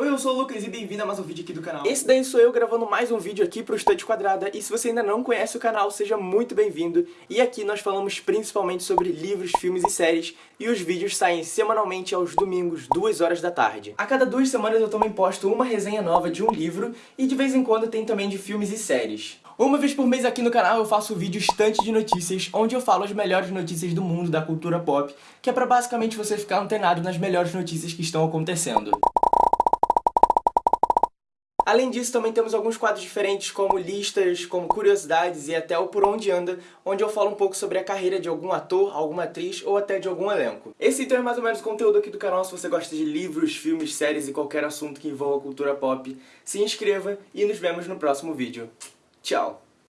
Oi, eu sou o Lucas e bem-vindo a mais um vídeo aqui do canal. Esse daí sou eu gravando mais um vídeo aqui pro Estante Quadrada e se você ainda não conhece o canal, seja muito bem-vindo. E aqui nós falamos principalmente sobre livros, filmes e séries e os vídeos saem semanalmente aos domingos, 2 horas da tarde. A cada duas semanas eu também posto uma resenha nova de um livro e de vez em quando tem também de filmes e séries. Uma vez por mês aqui no canal eu faço o vídeo Estante de Notícias, onde eu falo as melhores notícias do mundo da cultura pop, que é pra basicamente você ficar antenado nas melhores notícias que estão acontecendo. Além disso, também temos alguns quadros diferentes, como listas, como curiosidades e até o Por Onde Anda, onde eu falo um pouco sobre a carreira de algum ator, alguma atriz ou até de algum elenco. Esse então é mais ou menos o conteúdo aqui do canal, se você gosta de livros, filmes, séries e qualquer assunto que envolva cultura pop, se inscreva e nos vemos no próximo vídeo. Tchau!